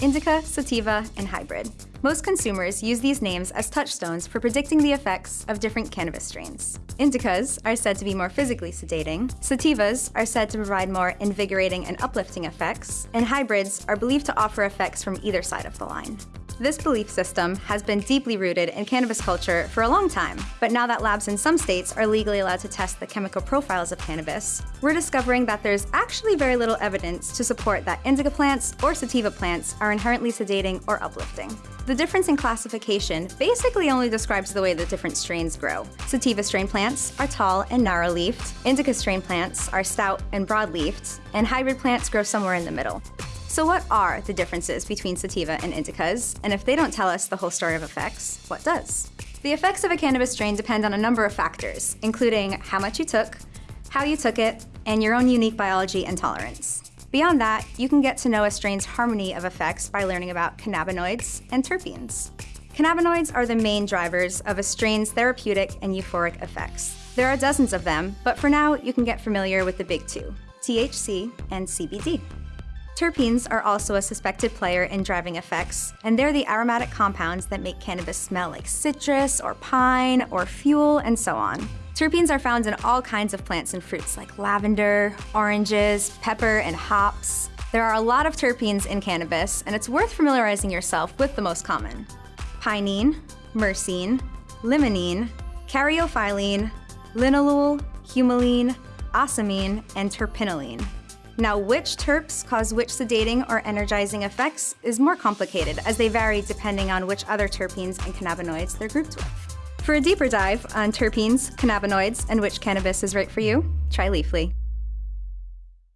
indica, sativa, and hybrid. Most consumers use these names as touchstones for predicting the effects of different cannabis strains. Indicas are said to be more physically sedating, sativas are said to provide more invigorating and uplifting effects, and hybrids are believed to offer effects from either side of the line. This belief system has been deeply rooted in cannabis culture for a long time, but now that labs in some states are legally allowed to test the chemical profiles of cannabis, we're discovering that there's actually very little evidence to support that indica plants or sativa plants are inherently sedating or uplifting. The difference in classification basically only describes the way the different strains grow. Sativa strain plants are tall and narrow-leafed, indica strain plants are stout and broad-leafed, and hybrid plants grow somewhere in the middle. So what are the differences between sativa and indicas? And if they don't tell us the whole story of effects, what does? The effects of a cannabis strain depend on a number of factors, including how much you took, how you took it, and your own unique biology and tolerance. Beyond that, you can get to know a strain's harmony of effects by learning about cannabinoids and terpenes. Cannabinoids are the main drivers of a strain's therapeutic and euphoric effects. There are dozens of them, but for now, you can get familiar with the big two, THC and CBD. Terpenes are also a suspected player in driving effects, and they're the aromatic compounds that make cannabis smell like citrus or pine or fuel and so on. Terpenes are found in all kinds of plants and fruits like lavender, oranges, pepper, and hops. There are a lot of terpenes in cannabis, and it's worth familiarizing yourself with the most common. Pinene, myrcene, limonene, caryophyllene, linalool, humulene, ocimene, and terpinolene. Now, which terps cause which sedating or energizing effects is more complicated as they vary depending on which other terpenes and cannabinoids they're grouped with. For a deeper dive on terpenes, cannabinoids, and which cannabis is right for you, try Leafly.